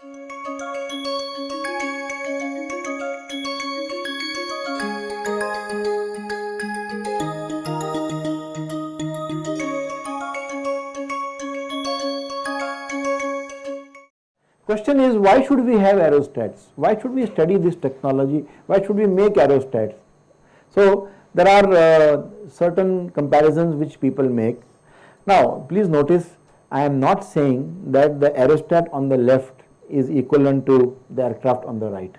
Question is why should we have aerostats? Why should we study this technology? Why should we make aerostats? So there are uh, certain comparisons which people make. Now please notice I am not saying that the aerostat on the left is equivalent to the aircraft on the right.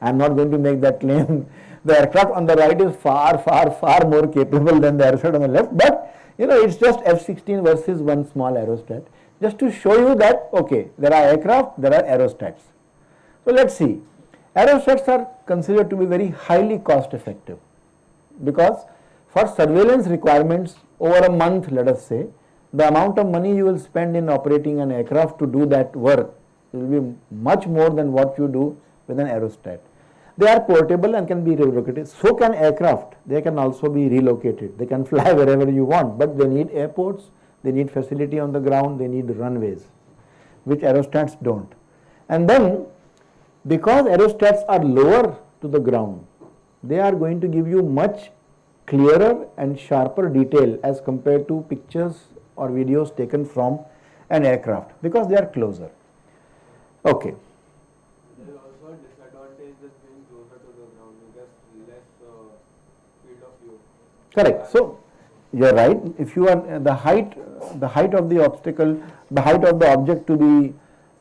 I am not going to make that claim. the aircraft on the right is far, far, far more capable than the aircraft on the left, but you know it's just F-16 versus one small aerostat just to show you that okay there are aircraft there are aerostats. So let us see aerostats are considered to be very highly cost effective because for surveillance requirements over a month let us say the amount of money you will spend in operating an aircraft to do that work will be much more than what you do with an aerostat. They are portable and can be relocated. So can aircraft. They can also be relocated. They can fly wherever you want, but they need airports, they need facility on the ground, they need runways, which aerostats don't. And then because aerostats are lower to the ground, they are going to give you much clearer and sharper detail as compared to pictures or videos taken from an aircraft because they are closer. Okay. There is also a disadvantage just being closer to the ground, you get less uh, field of view. Correct. So you are right. If you are the height, the height of the obstacle, the height of the object to be,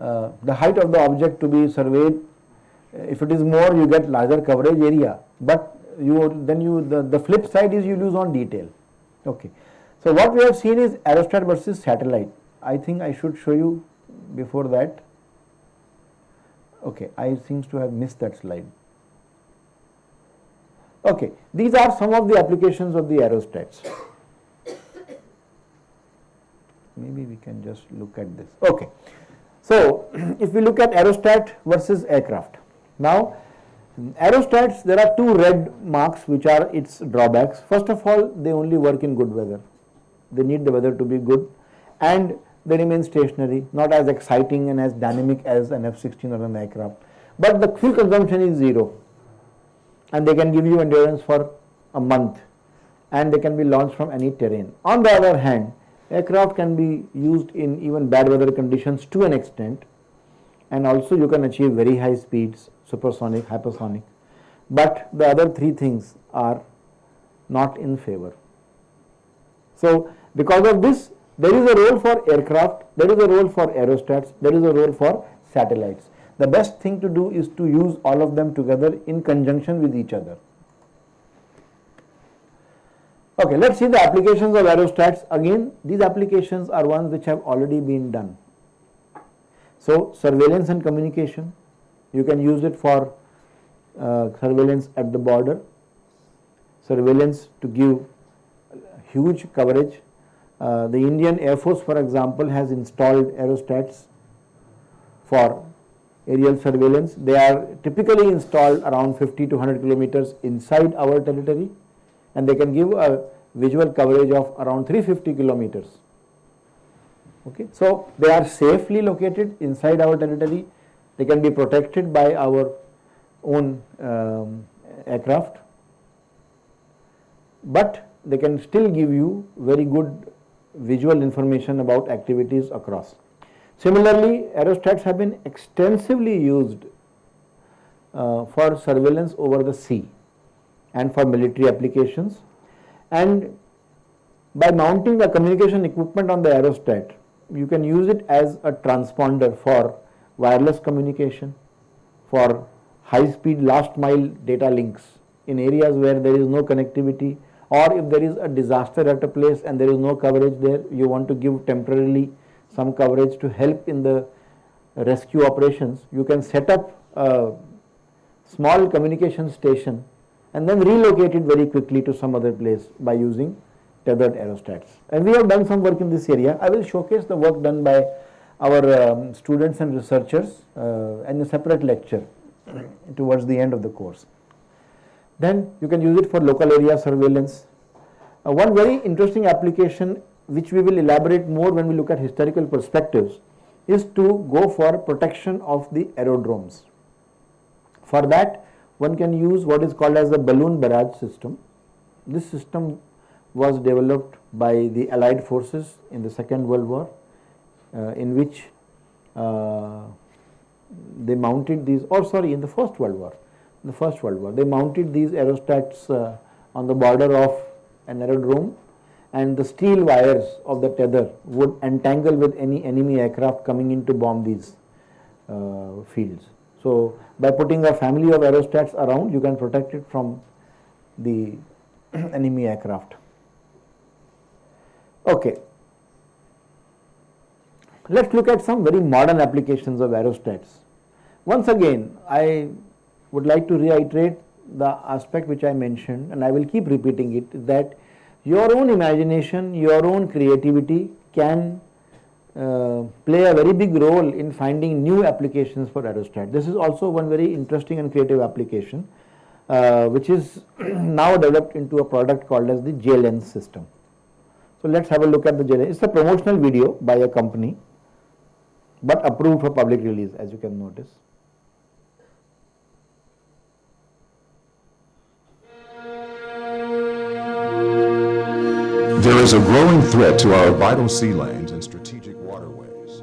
uh, the height of the object to be surveyed. If it is more, you get larger coverage area. But you then you the, the flip side is you lose on detail. Okay. So what we have seen is aerostat versus satellite. I think I should show you before that. Okay, I seems to have missed that slide. Okay, these are some of the applications of the aerostats maybe we can just look at this. Okay. So, if we look at aerostat versus aircraft. Now, aerostats there are two red marks which are its drawbacks. First of all, they only work in good weather. They need the weather to be good and they remain stationary, not as exciting and as dynamic as an F-16 or an aircraft. But the fuel consumption is zero and they can give you endurance for a month and they can be launched from any terrain. On the other hand, Aircraft can be used in even bad weather conditions to an extent and also you can achieve very high speeds, supersonic, hypersonic. But the other three things are not in favor. So, because of this there is a role for aircraft, there is a role for aerostats, there is a role for satellites. The best thing to do is to use all of them together in conjunction with each other. Okay, let us see the applications of aerostats. Again, these applications are ones which have already been done. So, surveillance and communication, you can use it for uh, surveillance at the border, surveillance to give huge coverage. Uh, the Indian Air Force for example has installed aerostats for aerial surveillance. They are typically installed around 50 to 100 kilometers inside our territory and they can give a visual coverage of around 350 kilometers. Okay. So, they are safely located inside our territory, they can be protected by our own um, aircraft, but they can still give you very good visual information about activities across. Similarly, aerostats have been extensively used uh, for surveillance over the sea and for military applications and by mounting the communication equipment on the aerostat you can use it as a transponder for wireless communication for high speed last mile data links in areas where there is no connectivity or if there is a disaster at a place and there is no coverage there you want to give temporarily some coverage to help in the rescue operations you can set up a small communication station and then relocate it very quickly to some other place by using tethered aerostats. And we have done some work in this area. I will showcase the work done by our um, students and researchers uh, in a separate lecture towards the end of the course. Then you can use it for local area surveillance. Uh, one very interesting application which we will elaborate more when we look at historical perspectives is to go for protection of the aerodromes. For that, one can use what is called as the balloon barrage system. This system was developed by the Allied forces in the Second World War, uh, in which uh, they mounted these, or sorry, in the First World War, the First World War, they mounted these aerostats uh, on the border of an aerodrome and the steel wires of the tether would entangle with any enemy aircraft coming in to bomb these uh, fields. So, by putting a family of aerostats around you can protect it from the enemy aircraft. Okay. Let us look at some very modern applications of aerostats. Once again, I would like to reiterate the aspect which I mentioned and I will keep repeating it that your own imagination, your own creativity can uh, play a very big role in finding new applications for aerostat. This is also one very interesting and creative application uh, which is now developed into a product called as the J-Lens system. So let's have a look at the J-Lens. It's a promotional video by a company but approved for public release as you can notice. There is a growing threat to our vital sea lanes and strategic waterways.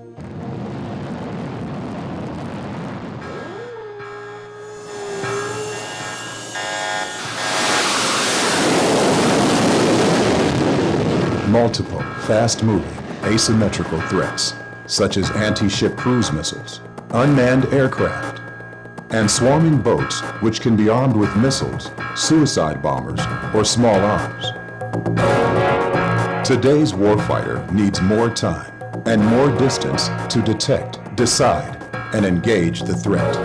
Multiple, fast-moving, asymmetrical threats, such as anti-ship cruise missiles, unmanned aircraft, and swarming boats which can be armed with missiles, suicide bombers, or small arms. Today's warfighter needs more time and more distance to detect, decide, and engage the threat.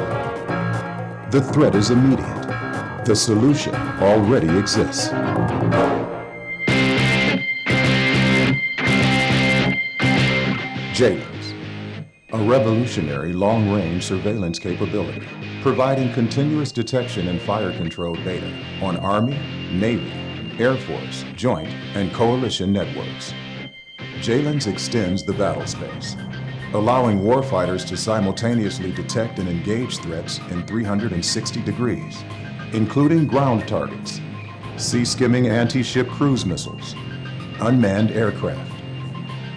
The threat is immediate. The solution already exists. JLens, a revolutionary long-range surveillance capability, providing continuous detection and fire control data on Army, Navy, Air Force, Joint, and Coalition networks. JLens extends the battle space, allowing warfighters to simultaneously detect and engage threats in 360 degrees, including ground targets, sea-skimming anti-ship cruise missiles, unmanned aircraft,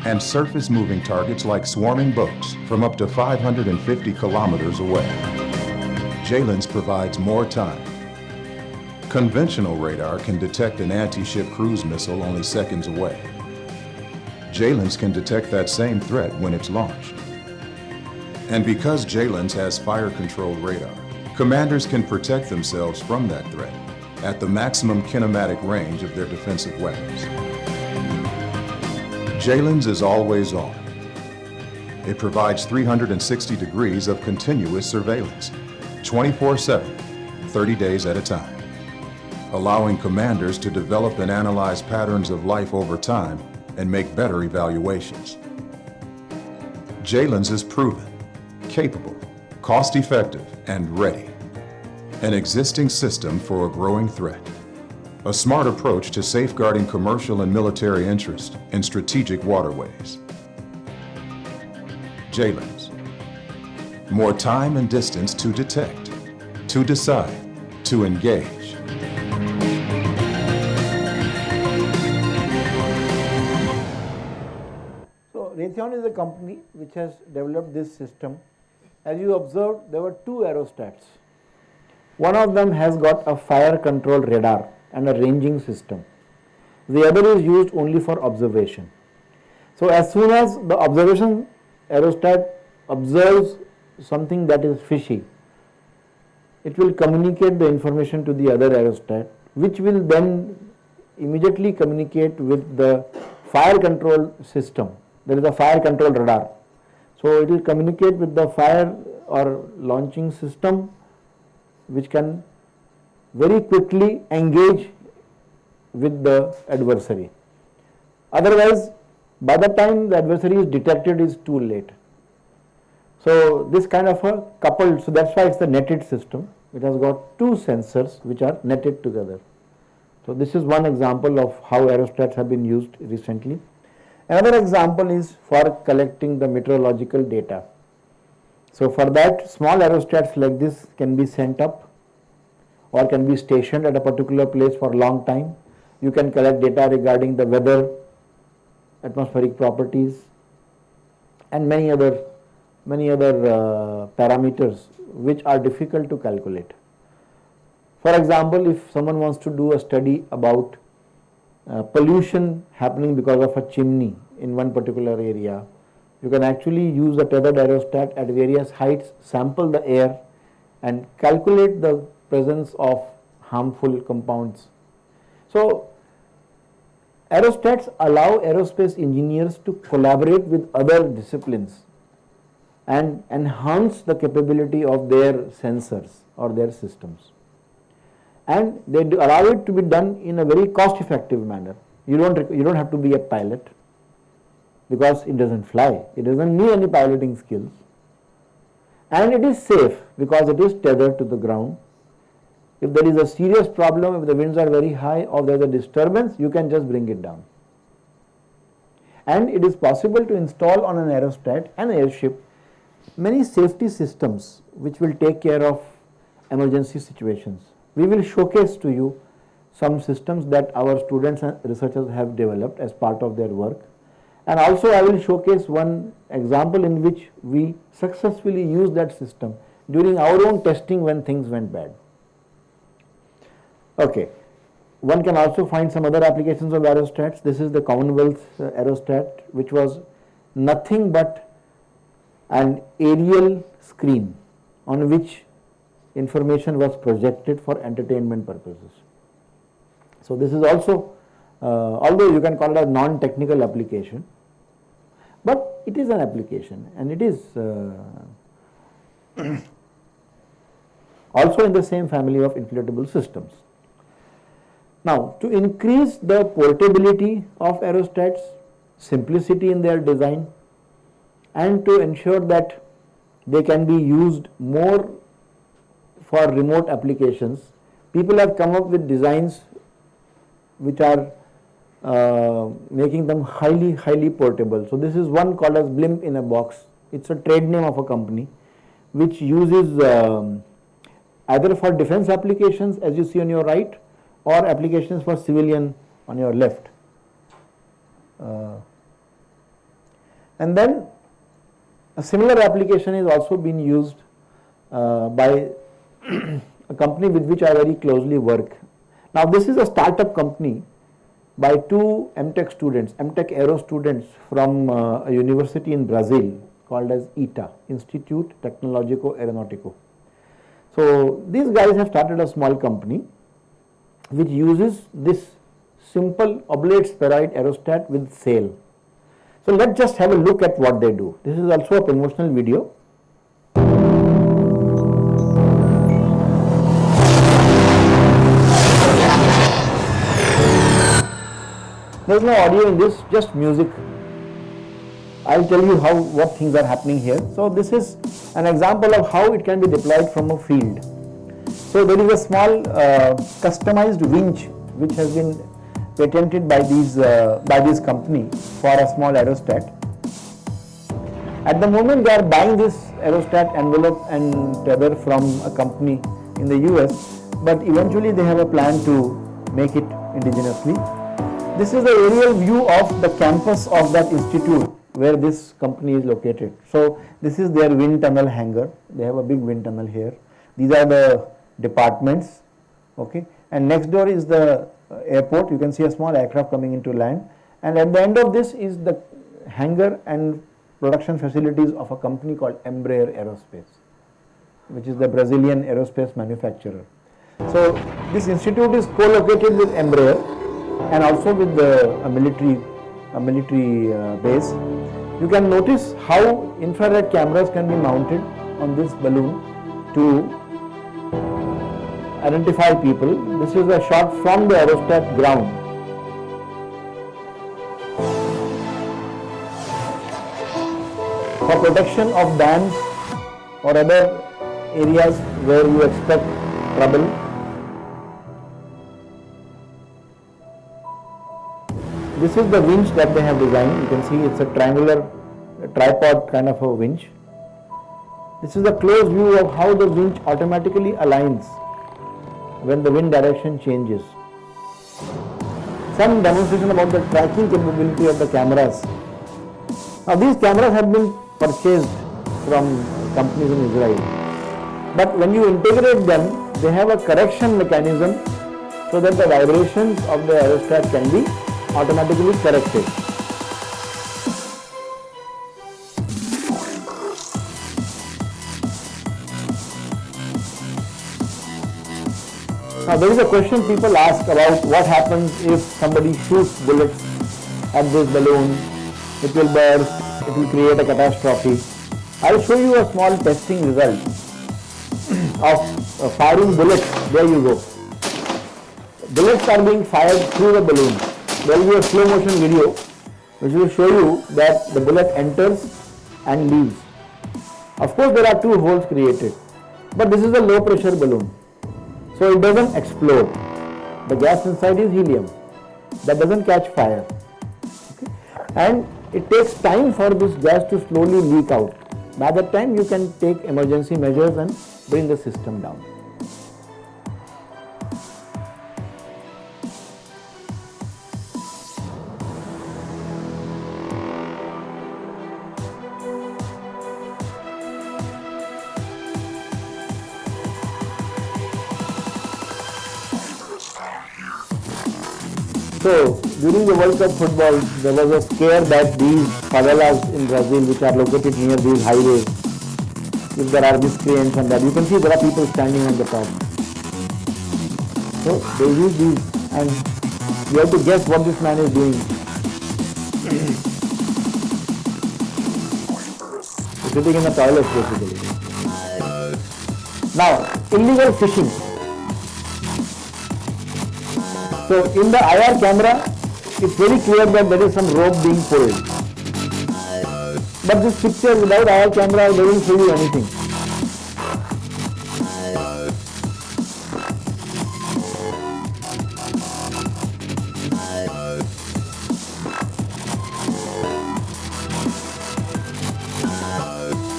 and surface-moving targets like swarming boats from up to 550 kilometers away. JLens provides more time. Conventional radar can detect an anti-ship cruise missile only seconds away. JLens can detect that same threat when it's launched. And because JLens has fire-controlled radar, commanders can protect themselves from that threat at the maximum kinematic range of their defensive weapons. JLens is always on. It provides 360 degrees of continuous surveillance, 24-7, 30 days at a time, allowing commanders to develop and analyze patterns of life over time and make better evaluations. JLens is proven, capable, cost-effective, and ready. An existing system for a growing threat a smart approach to safeguarding commercial and military interest in strategic waterways. JLens. More time and distance to detect, to decide, to engage. A company which has developed this system. As you observed, there were two aerostats. One of them has got a fire control radar and a ranging system. The other is used only for observation. So as soon as the observation aerostat observes something that is fishy, it will communicate the information to the other aerostat which will then immediately communicate with the fire control system. There is a fire control radar. So it will communicate with the fire or launching system which can very quickly engage with the adversary. Otherwise, by the time the adversary is detected is too late. So this kind of a coupled, so that's why it's the netted system. It has got two sensors which are netted together. So this is one example of how aerostats have been used recently. Another example is for collecting the meteorological data. So for that small aerostats like this can be sent up or can be stationed at a particular place for a long time. You can collect data regarding the weather, atmospheric properties and many other many other uh, parameters which are difficult to calculate. For example, if someone wants to do a study about uh, pollution happening because of a chimney in one particular area, you can actually use a tethered aerostat at various heights, sample the air and calculate the presence of harmful compounds. So, aerostats allow aerospace engineers to collaborate with other disciplines and enhance the capability of their sensors or their systems. And they allow it to be done in a very cost effective manner. You don't, you don't have to be a pilot because it doesn't fly, it doesn't need any piloting skills. And it is safe because it is tethered to the ground. If there is a serious problem, if the winds are very high or there is a disturbance, you can just bring it down. And it is possible to install on an aerostat, an airship, many safety systems which will take care of emergency situations. We will showcase to you some systems that our students and researchers have developed as part of their work. And also I will showcase one example in which we successfully used that system during our own testing when things went bad. Okay. One can also find some other applications of aerostats. This is the Commonwealth uh, aerostat which was nothing but an aerial screen on which information was projected for entertainment purposes. So this is also, uh, although you can call it a non-technical application, but it is an application and it is uh, also in the same family of inflatable systems. Now, to increase the portability of aerostats, simplicity in their design, and to ensure that they can be used more for remote applications, people have come up with designs which are uh, making them highly, highly portable. So this is one called as blimp in a box. It's a trade name of a company which uses um, either for defense applications as you see on your right or applications for civilian on your left. Uh, and then a similar application is also being used uh, by a company with which I very closely work. Now this is a startup company by two MTech students, MTech Aero students from uh, a university in Brazil called as ITA, Institute Tecnológico Aeronáutico. So these guys have started a small company which uses this simple oblate spheroid aerostat with sail. So let's just have a look at what they do. This is also a promotional video. Is no audio in this, just music. I will tell you how what things are happening here. So this is an example of how it can be deployed from a field. So there is a small uh, customized winch which has been patented by these uh, by this company for a small aerostat. At the moment they are buying this aerostat envelope and tether from a company in the US, but eventually they have a plan to make it indigenously. This is the aerial view of the campus of that institute where this company is located. So this is their wind tunnel hangar. They have a big wind tunnel here. These are the departments. Okay, and next door is the uh, airport, you can see a small aircraft coming into land and at the end of this is the hangar and production facilities of a company called Embraer Aerospace, which is the Brazilian aerospace manufacturer. So this institute is co-located with Embraer and also with the a military a military uh, base. You can notice how infrared cameras can be mounted on this balloon to identify people. This is a shot from the aerostat ground. For protection of dams or other areas where you expect trouble. This is the winch that they have designed. You can see it's a triangular uh, tripod kind of a winch. This is a close view of how the winch automatically aligns when the wind direction changes. Some demonstration about the tracking capability of the cameras. Now these cameras have been purchased from companies in Israel. But when you integrate them, they have a correction mechanism so that the vibrations of the aerostat can be automatically corrected. Now there is a question people ask about what happens if somebody shoots bullets at this balloon, it will burst, it will create a catastrophe. I will show you a small testing result of uh, firing bullets, there you go. Bullets are being fired through the balloon. There will be a slow motion video which will show you that the bullet enters and leaves. Of course there are two holes created, but this is a low pressure balloon. So it doesn't explode. The gas inside is helium. That doesn't catch fire. Okay? And it takes time for this gas to slowly leak out. By that time you can take emergency measures and bring the system down. So, during the World Cup football, there was a scare that these favelas in Brazil, which are located near these highways, if there are miscreants and that, you can see there are people standing on the top. So, they use these and you have to guess what this man is doing. Sitting in the toilet basically. Now, illegal fishing. So in the IR camera, it's very clear that there is some rope being pulled. But this picture without IR camera doesn't show you anything.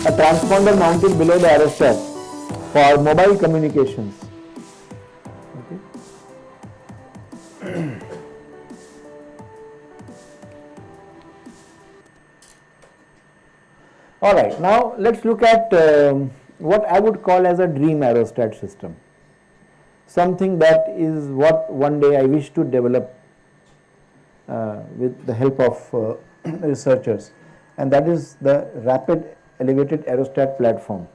A transponder mounted below the aerostat for mobile communications. All right, now let's look at um, what I would call as a dream aerostat system. Something that is what one day I wish to develop uh, with the help of uh, researchers, and that is the rapid elevated aerostat platform.